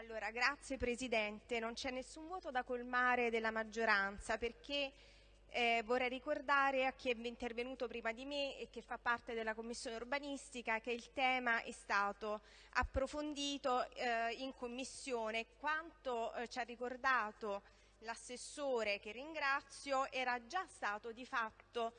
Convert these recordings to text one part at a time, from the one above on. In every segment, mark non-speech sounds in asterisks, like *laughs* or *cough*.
Allora, grazie Presidente. Non c'è nessun voto da colmare della maggioranza perché eh, vorrei ricordare a chi è intervenuto prima di me e che fa parte della Commissione urbanistica che il tema è stato approfondito eh, in Commissione. Quanto eh, ci ha ricordato l'assessore, che ringrazio, era già stato di fatto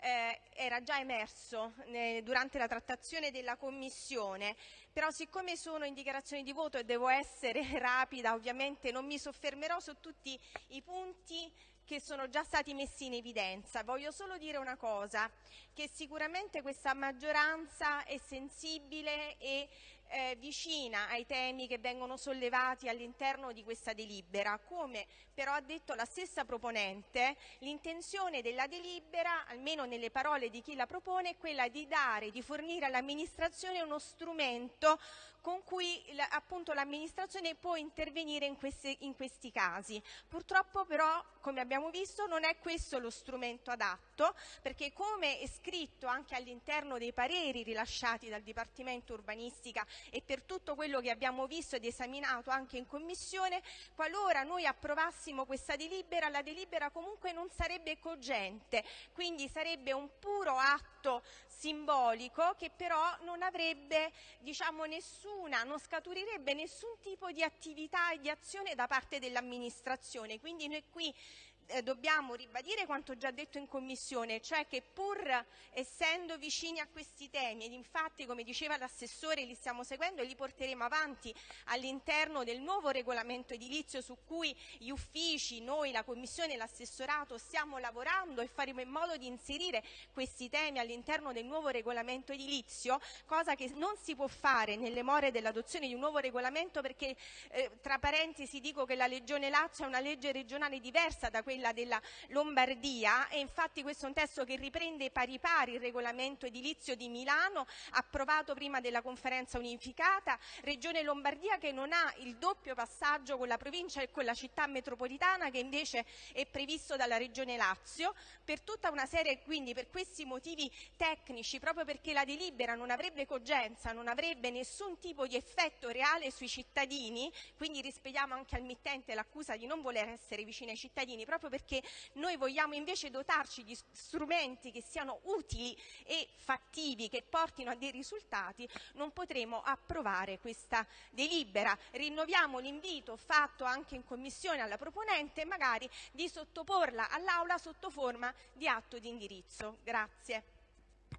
eh, era già emerso eh, durante la trattazione della Commissione, però siccome sono in dichiarazione di voto e devo essere *laughs* rapida, ovviamente non mi soffermerò su tutti i punti che sono già stati messi in evidenza. Voglio solo dire una cosa, che sicuramente questa maggioranza è sensibile e eh, vicina ai temi che vengono sollevati all'interno di questa delibera. Come però ha detto la stessa proponente, l'intenzione della delibera, almeno nelle parole di chi la propone, è quella di dare, di fornire all'amministrazione uno strumento con cui appunto l'amministrazione può intervenire in, queste, in questi casi. Purtroppo però, come abbiamo visto, non è questo lo strumento adatto, perché come è scritto anche all'interno dei pareri rilasciati dal Dipartimento Urbanistica e per tutto quello che abbiamo visto ed esaminato anche in Commissione, qualora noi approvassimo questa delibera, la delibera comunque non sarebbe cogente, quindi sarebbe un puro atto simbolico che però non avrebbe diciamo, nessuna, non scaturirebbe nessun tipo di attività e di azione da parte dell'amministrazione. Quindi noi qui eh, dobbiamo ribadire quanto già detto in Commissione, cioè che pur essendo vicini a questi temi, ed infatti come diceva l'assessore li stiamo seguendo e li porteremo avanti all'interno del nuovo regolamento edilizio su cui gli uffici, noi, la Commissione e l'assessorato stiamo lavorando e faremo in modo di inserire questi temi all'interno del nuovo regolamento edilizio, cosa che non si può fare nelle more dell'adozione di un nuovo regolamento perché eh, tra parentesi dico che la Regione Lazio è una legge regionale diversa da quella quella della Lombardia e infatti questo è un testo che riprende pari pari il regolamento edilizio di Milano approvato prima della conferenza unificata, Regione Lombardia che non ha il doppio passaggio con la provincia e con la città metropolitana che invece è previsto dalla Regione Lazio. Per tutta una serie quindi per questi motivi tecnici proprio perché la delibera non avrebbe cogenza, non avrebbe nessun tipo di effetto reale sui cittadini, quindi rispediamo anche al mittente l'accusa di non voler essere vicino ai cittadini proprio proprio perché noi vogliamo invece dotarci di strumenti che siano utili e fattivi, che portino a dei risultati, non potremo approvare questa delibera. Rinnoviamo l'invito fatto anche in Commissione alla proponente magari di sottoporla all'Aula sotto forma di atto di indirizzo. Grazie.